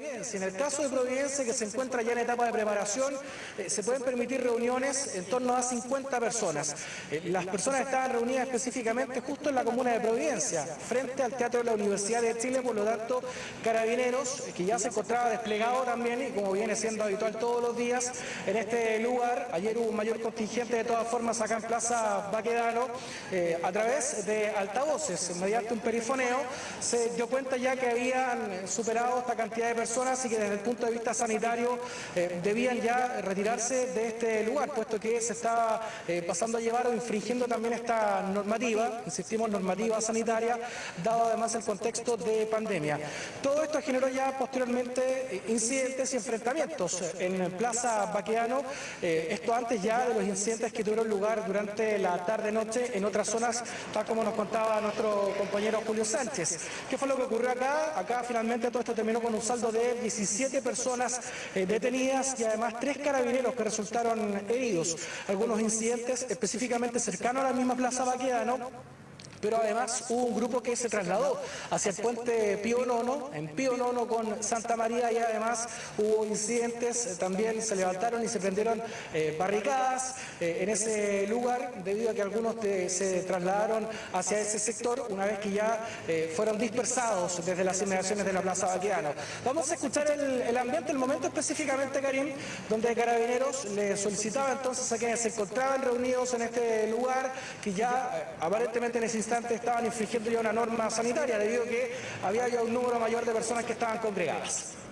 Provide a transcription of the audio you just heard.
En el caso de Providencia, que se encuentra ya en etapa de preparación, eh, se pueden permitir reuniones en torno a 50 personas. Eh, las personas estaban reunidas específicamente justo en la comuna de Providencia, frente al Teatro de la Universidad de Chile, por lo tanto, Carabineros, eh, que ya se encontraba desplegado también, y como viene siendo habitual todos los días, en este lugar, ayer hubo un mayor contingente de todas formas acá en Plaza Baquedano, a través de altavoces, mediante un perifoneo, se dio cuenta ya que habían superado esta cantidad de personas personas y que desde el punto de vista sanitario eh, debían ya retirarse de este lugar, puesto que se estaba eh, pasando a llevar o infringiendo también esta normativa, insistimos, normativa sanitaria, dado además el contexto de pandemia. Todo esto generó ya posteriormente eh, incidentes y enfrentamientos en Plaza Baqueano, esto antes ya de los incidentes que tuvieron lugar durante la tarde-noche en otras zonas, tal como nos contaba nuestro compañero Julio Sánchez. ¿Qué fue lo que ocurrió acá? Acá finalmente todo esto terminó con un saldo de 17 personas eh, detenidas y además tres carabineros que resultaron heridos. Algunos incidentes específicamente cercanos a la misma Plaza Baquedano pero además hubo un grupo que se trasladó hacia el puente Pío Nono, en Pío Nono con Santa María y además hubo incidentes, eh, también se levantaron y se prendieron eh, barricadas eh, en ese lugar debido a que algunos se trasladaron hacia ese sector una vez que ya fueron dispersados desde las inmediaciones de la Plaza Baqueano. Vamos a escuchar el, ambiente, el momento específicamente, Karim, donde Carabineros le solicitaba entonces a quienes se encontraban reunidos en este lugar, que ya aparentemente en ese instante estaban infringiendo ya una norma sanitaria debido a que había ya un número mayor de personas que estaban congregadas.